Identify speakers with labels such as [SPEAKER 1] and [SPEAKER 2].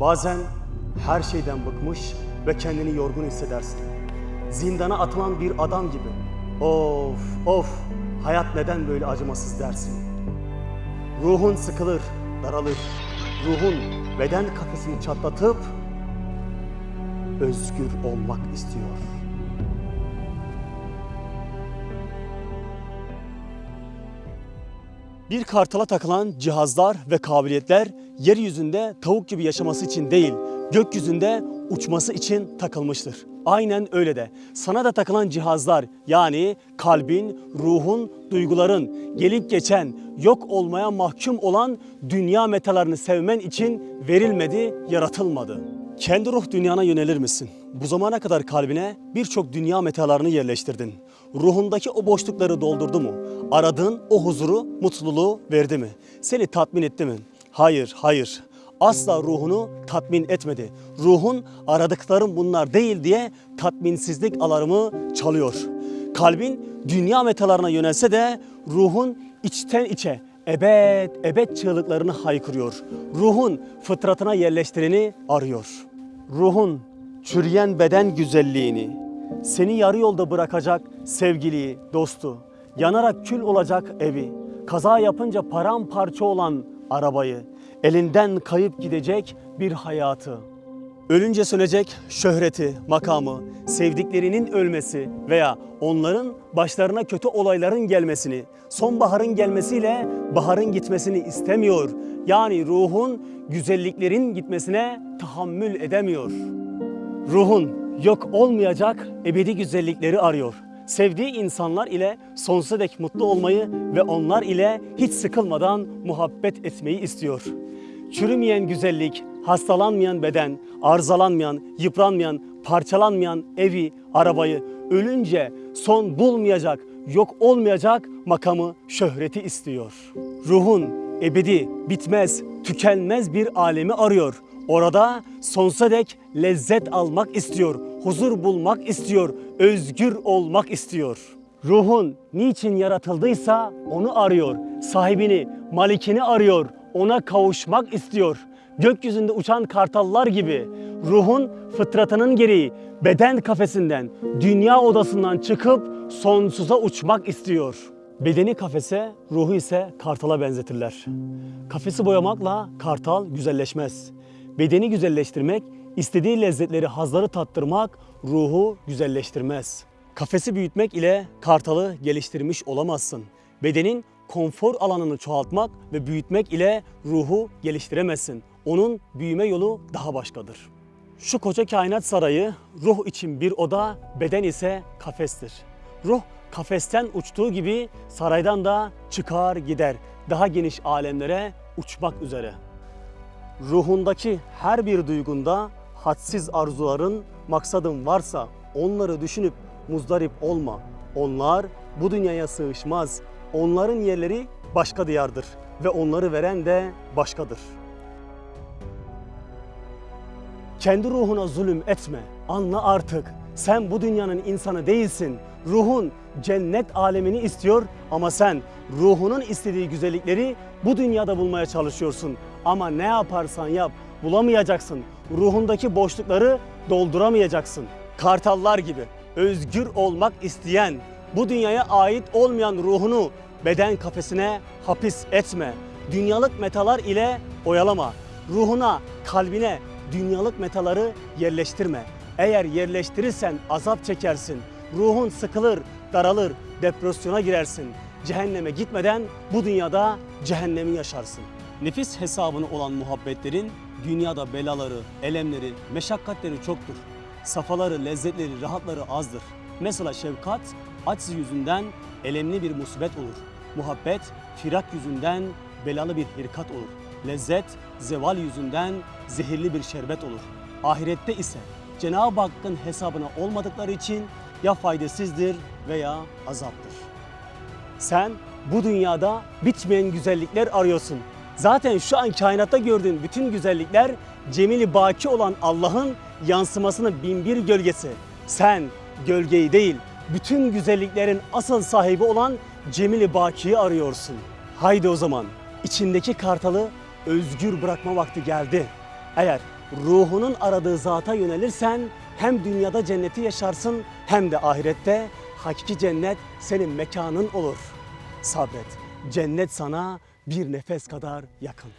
[SPEAKER 1] Bazen her şeyden bıkmış ve kendini yorgun hissedersin. Zindana atılan bir adam gibi. Of of hayat neden böyle acımasız dersin. Ruhun sıkılır, daralır. Ruhun beden kafesini çatlatıp özgür olmak istiyor. Bir kartala takılan cihazlar ve kabiliyetler yeryüzünde tavuk gibi yaşaması için değil, gökyüzünde uçması için takılmıştır. Aynen öyle de sana da takılan cihazlar yani kalbin, ruhun, duyguların gelip geçen, yok olmaya mahkum olan dünya metalarını sevmen için verilmedi, yaratılmadı. Kendi ruh dünyana yönelir misin? Bu zamana kadar kalbine birçok dünya metalarını yerleştirdin. Ruhundaki o boşlukları doldurdu mu? Aradığın o huzuru, mutluluğu verdi mi? Seni tatmin etti mi? Hayır, hayır. Asla ruhunu tatmin etmedi. Ruhun aradıklarım bunlar değil diye tatminsizlik alarmı çalıyor. Kalbin dünya metalarına yönelse de ruhun içten içe ebed ebed çığlıklarını haykırıyor. Ruhun fıtratına yerleştireni arıyor. Ruhun çürüyen beden güzelliğini, seni yarı yolda bırakacak sevgiliyi, dostu, yanarak kül olacak evi, kaza yapınca paramparça olan arabayı, elinden kayıp gidecek bir hayatı, Ölünce sönecek şöhreti, makamı, sevdiklerinin ölmesi veya onların başlarına kötü olayların gelmesini, sonbaharın gelmesiyle baharın gitmesini istemiyor. Yani ruhun güzelliklerin gitmesine tahammül edemiyor. Ruhun yok olmayacak ebedi güzellikleri arıyor. Sevdiği insanlar ile sonsuza dek mutlu olmayı ve onlar ile hiç sıkılmadan muhabbet etmeyi istiyor. Çürümeyen güzellik, hastalanmayan beden, arızalanmayan, yıpranmayan, parçalanmayan evi, arabayı ölünce son bulmayacak, yok olmayacak makamı, şöhreti istiyor. Ruhun ebedi, bitmez, tükenmez bir alemi arıyor. Orada sonsuza dek lezzet almak istiyor, huzur bulmak istiyor, özgür olmak istiyor. Ruhun niçin yaratıldıysa onu arıyor. Sahibini, malikini arıyor. Ona kavuşmak istiyor. Gökyüzünde uçan kartallar gibi ruhun fıtratının gereği beden kafesinden, dünya odasından çıkıp sonsuza uçmak istiyor. Bedeni kafese, ruhu ise kartala benzetirler. Kafesi boyamakla kartal güzelleşmez. Bedeni güzelleştirmek, istediği lezzetleri, hazları tattırmak ruhu güzelleştirmez. Kafesi büyütmek ile kartalı geliştirmiş olamazsın. Bedenin konfor alanını çoğaltmak ve büyütmek ile ruhu geliştiremezsin. Onun büyüme yolu daha başkadır. Şu koca kainat sarayı ruh için bir oda, beden ise kafestir. Ruh kafesten uçtuğu gibi saraydan da çıkar gider. Daha geniş alemlere uçmak üzere. Ruhundaki her bir duygunda hadsiz arzuların, maksadın varsa onları düşünüp muzdarip olma. Onlar bu dünyaya sığışmaz. Onların yerleri başka diyardır ve onları veren de başkadır. Kendi ruhuna zulüm etme. Anla artık. Sen bu dünyanın insanı değilsin. Ruhun cennet alemini istiyor ama sen ruhunun istediği güzellikleri bu dünyada bulmaya çalışıyorsun. Ama ne yaparsan yap bulamayacaksın. Ruhundaki boşlukları dolduramayacaksın. Kartallar gibi özgür olmak isteyen, bu dünyaya ait olmayan ruhunu beden kafesine hapis etme. Dünyalık metalar ile oyalama. Ruhuna, kalbine dünyalık metaları yerleştirme. Eğer yerleştirirsen azap çekersin. Ruhun sıkılır, daralır, depresyona girersin. Cehenneme gitmeden bu dünyada cehennemi yaşarsın. Nefis hesabını olan muhabbetlerin dünyada belaları, elemleri, meşakkatleri çoktur. Safaları, lezzetleri, rahatları azdır. Mesela şefkat aciz yüzünden elemli bir musibet olur. Muhabbet firak yüzünden belalı bir hirkat olur. Lezzet zeval yüzünden zehirli bir şerbet olur. Ahirette ise Cenab-ı Hakk'ın hesabına olmadıkları için ya faydasızdır veya azaptır. Sen bu dünyada bitmeyen güzellikler arıyorsun. Zaten şu an kainatta gördüğün bütün güzellikler cemili baki olan Allah'ın yansımasının binbir gölgesi. Sen gölgeyi değil, bütün güzelliklerin asıl sahibi olan Cemil-i Baki'yi arıyorsun. Haydi o zaman içindeki kartalı özgür bırakma vakti geldi. Eğer ruhunun aradığı zata yönelirsen hem dünyada cenneti yaşarsın hem de ahirette hakiki cennet senin mekanın olur. Sabret. Cennet sana bir nefes kadar yakın.